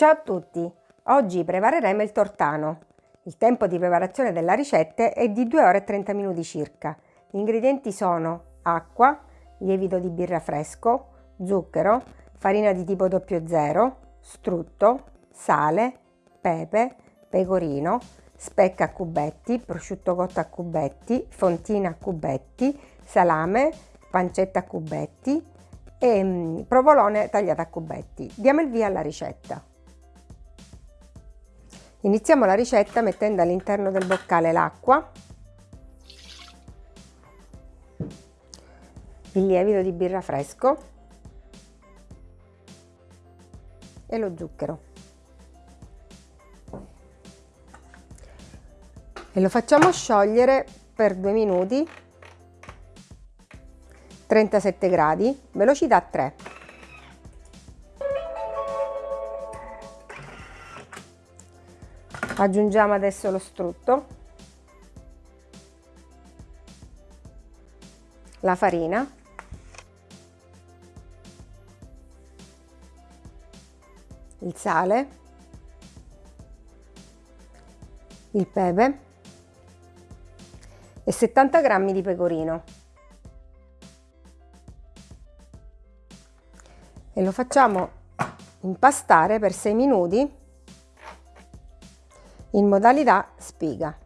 Ciao a tutti! Oggi prepareremo il tortano. Il tempo di preparazione della ricetta è di 2 ore e 30 minuti circa. Gli ingredienti sono acqua, lievito di birra fresco, zucchero, farina di tipo 00, strutto, sale, pepe, pecorino, specca a cubetti, prosciutto cotto a cubetti, fontina a cubetti, salame, pancetta a cubetti e mm, provolone tagliato a cubetti. Diamo il via alla ricetta. Iniziamo la ricetta mettendo all'interno del boccale l'acqua, il lievito di birra fresco e lo zucchero. E lo facciamo sciogliere per due minuti 37 gradi, velocità 3. Aggiungiamo adesso lo strutto. La farina. Il sale. Il pepe. E 70 grammi di pecorino. E lo facciamo impastare per 6 minuti in modalità spiga.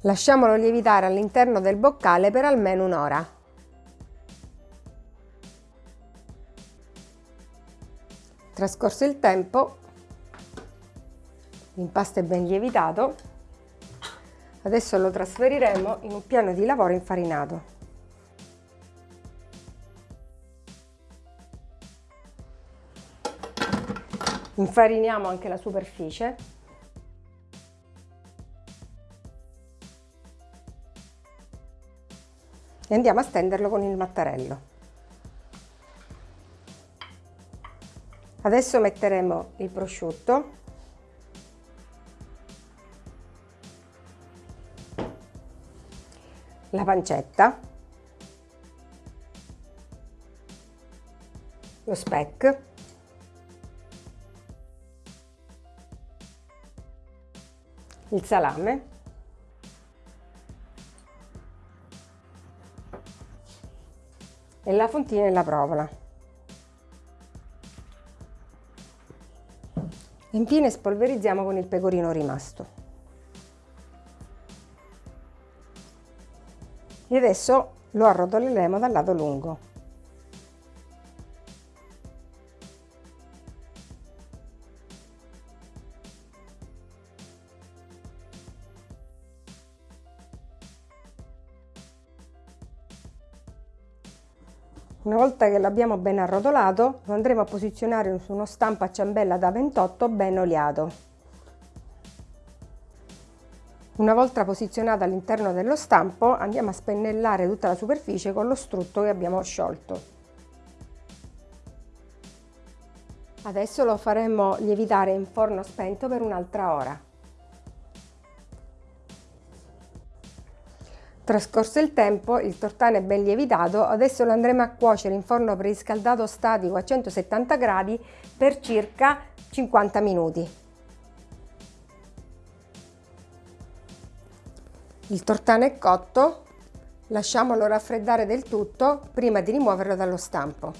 Lasciamolo lievitare all'interno del boccale per almeno un'ora. Trascorso il tempo, l'impasto è ben lievitato, adesso lo trasferiremo in un piano di lavoro infarinato. Infariniamo anche la superficie. E andiamo a stenderlo con il mattarello. Adesso metteremo il prosciutto la pancetta, lo speck il salame e la fontina e la provola. Infine spolverizziamo con il pecorino rimasto. E adesso lo arrotoleremo dal lato lungo. Una volta che l'abbiamo ben arrotolato lo andremo a posizionare su uno stampo a ciambella da 28 ben oliato. Una volta posizionato all'interno dello stampo andiamo a spennellare tutta la superficie con lo strutto che abbiamo sciolto. Adesso lo faremo lievitare in forno spento per un'altra ora. Trascorso il tempo, il tortano è ben lievitato, adesso lo andremo a cuocere in forno preriscaldato statico a 170 gradi per circa 50 minuti. Il tortano è cotto, lasciamolo raffreddare del tutto prima di rimuoverlo dallo stampo.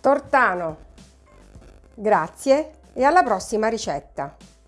Tortano, grazie e alla prossima ricetta!